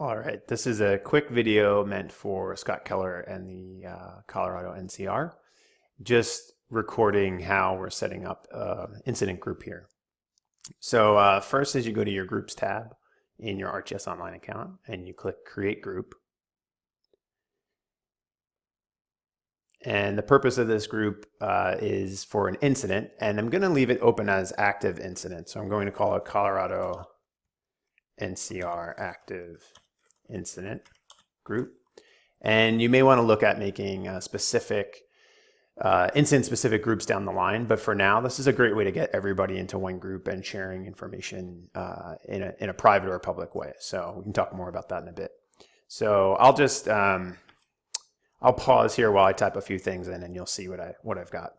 All right, this is a quick video meant for Scott Keller and the uh, Colorado NCR, just recording how we're setting up an incident group here. So uh, first is you go to your groups tab in your ArcGIS Online account and you click create group. And the purpose of this group uh, is for an incident and I'm going to leave it open as active incident. So I'm going to call it Colorado NCR active incident group. And you may want to look at making a specific uh, incident specific groups down the line. But for now, this is a great way to get everybody into one group and sharing information uh, in, a, in a private or public way. So we can talk more about that in a bit. So I'll just, um, I'll pause here while I type a few things in and you'll see what, I, what I've got.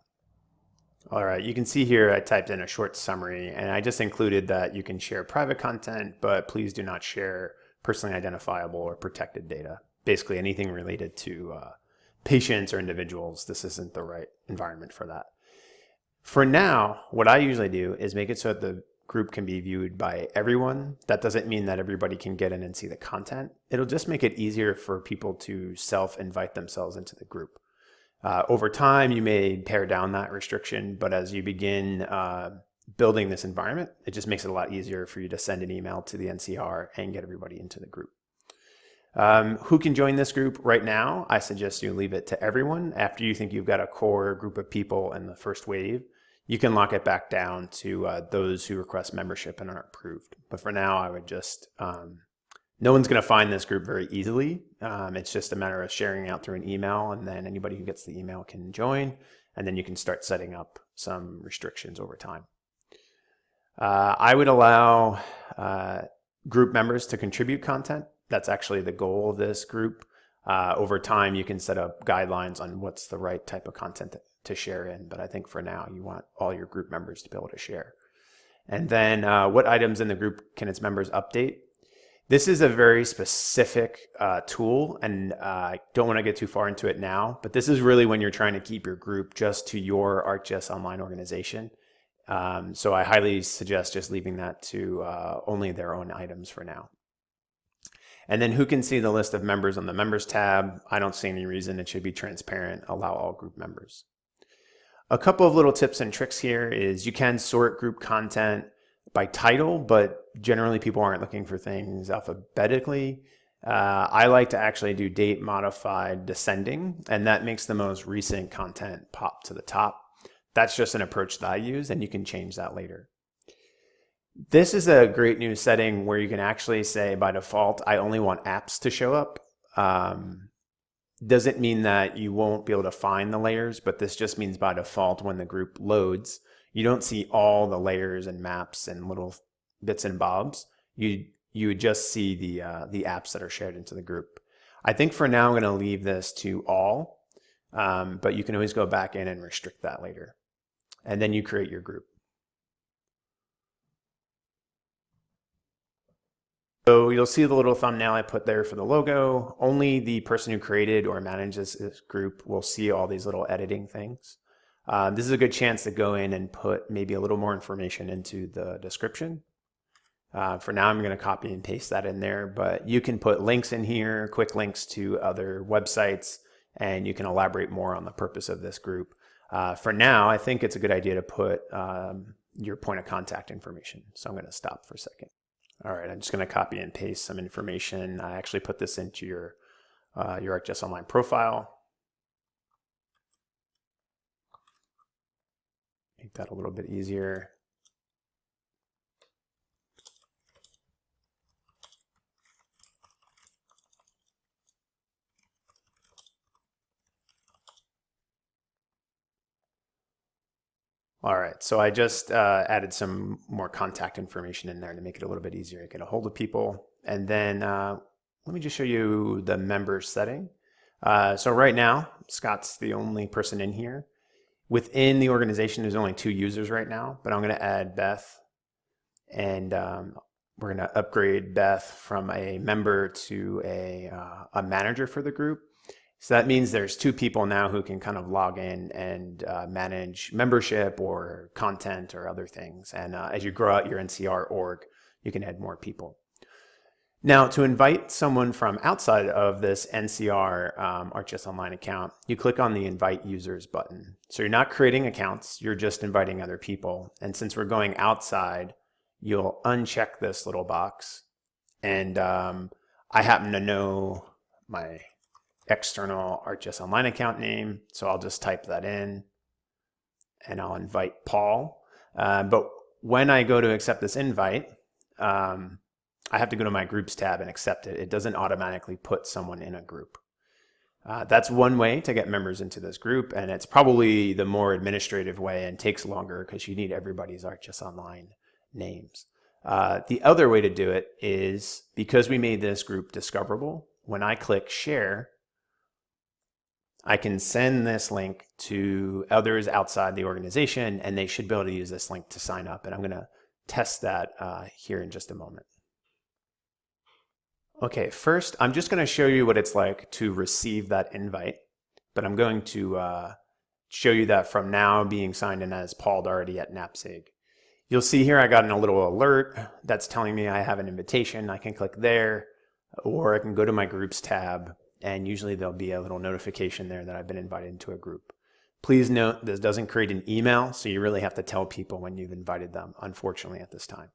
All right, you can see here I typed in a short summary and I just included that you can share private content, but please do not share personally identifiable or protected data. Basically anything related to uh, patients or individuals, this isn't the right environment for that. For now, what I usually do is make it so that the group can be viewed by everyone. That doesn't mean that everybody can get in and see the content. It'll just make it easier for people to self-invite themselves into the group. Uh, over time, you may pare down that restriction, but as you begin uh, building this environment, it just makes it a lot easier for you to send an email to the NCR and get everybody into the group. Um, who can join this group right now? I suggest you leave it to everyone. After you think you've got a core group of people in the first wave, you can lock it back down to uh, those who request membership and aren't approved. But for now, I would just, um, no one's going to find this group very easily. Um, it's just a matter of sharing out through an email and then anybody who gets the email can join and then you can start setting up some restrictions over time. Uh, I would allow uh, group members to contribute content. That's actually the goal of this group. Uh, over time, you can set up guidelines on what's the right type of content to share in. But I think for now, you want all your group members to be able to share. And then uh, what items in the group can its members update? This is a very specific uh, tool and uh, I don't want to get too far into it now, but this is really when you're trying to keep your group just to your ArcGIS online organization. Um, so I highly suggest just leaving that to uh, only their own items for now. And then who can see the list of members on the members tab? I don't see any reason it should be transparent, allow all group members. A couple of little tips and tricks here is you can sort group content by title, but generally people aren't looking for things alphabetically. Uh, I like to actually do date modified descending, and that makes the most recent content pop to the top. That's just an approach that I use and you can change that later. This is a great new setting where you can actually say by default, I only want apps to show up. Um, doesn't mean that you won't be able to find the layers, but this just means by default when the group loads, you don't see all the layers and maps and little bits and bobs. You you would just see the uh, the apps that are shared into the group. I think for now I'm going to leave this to all, um, but you can always go back in and restrict that later and then you create your group. So you'll see the little thumbnail I put there for the logo. Only the person who created or manages this group will see all these little editing things. Uh, this is a good chance to go in and put maybe a little more information into the description. Uh, for now, I'm going to copy and paste that in there, but you can put links in here, quick links to other websites, and you can elaborate more on the purpose of this group. Uh, for now, I think it's a good idea to put um, your point of contact information. So I'm going to stop for a second. All right, I'm just going to copy and paste some information. I actually put this into your, uh, your ArcGIS Online profile. Make that a little bit easier. All right, so I just uh, added some more contact information in there to make it a little bit easier to get a hold of people. And then uh, let me just show you the members setting. Uh, so right now, Scott's the only person in here. Within the organization, there's only two users right now, but I'm gonna add Beth and um, we're gonna upgrade Beth from a member to a, uh, a manager for the group. So that means there's two people now who can kind of log in and uh, manage membership or content or other things. And uh, as you grow out your NCR org, you can add more people. Now, to invite someone from outside of this NCR um, ArcGIS Online account, you click on the Invite Users button. So you're not creating accounts, you're just inviting other people. And since we're going outside, you'll uncheck this little box. And um, I happen to know my external ArcGIS Online account name, so I'll just type that in and I'll invite Paul. Uh, but when I go to accept this invite, um, I have to go to my groups tab and accept it. It doesn't automatically put someone in a group. Uh, that's one way to get members into this group, and it's probably the more administrative way and takes longer because you need everybody's ArcGIS Online names. Uh, the other way to do it is because we made this group discoverable, when I click share, I can send this link to others outside the organization and they should be able to use this link to sign up. And I'm going to test that uh, here in just a moment. Okay, first, I'm just going to show you what it's like to receive that invite, but I'm going to uh, show you that from now being signed in as Paul Doherty at NAPSG. You'll see here I got a little alert that's telling me I have an invitation. I can click there, or I can go to my groups tab, and usually there'll be a little notification there that I've been invited into a group. Please note this doesn't create an email, so you really have to tell people when you've invited them, unfortunately, at this time.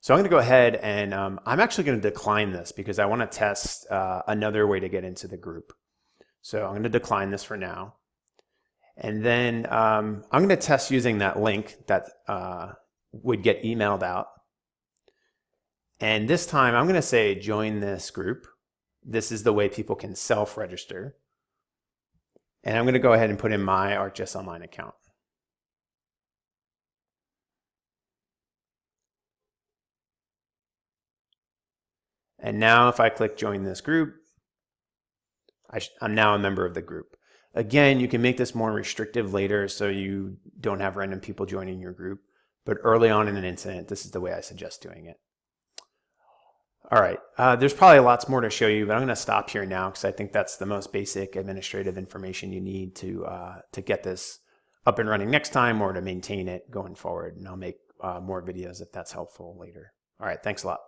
So I'm going to go ahead and um, I'm actually going to decline this because I want to test uh, another way to get into the group. So I'm going to decline this for now. And then um, I'm going to test using that link that uh, would get emailed out. And this time I'm going to say join this group. This is the way people can self-register. And I'm going to go ahead and put in my ArcGIS Online account. And now if I click join this group, I am now a member of the group. Again, you can make this more restrictive later so you don't have random people joining your group. But early on in an incident, this is the way I suggest doing it. All right, uh, there's probably lots more to show you, but I'm going to stop here now because I think that's the most basic administrative information you need to, uh, to get this up and running next time or to maintain it going forward. And I'll make uh, more videos if that's helpful later. All right, thanks a lot.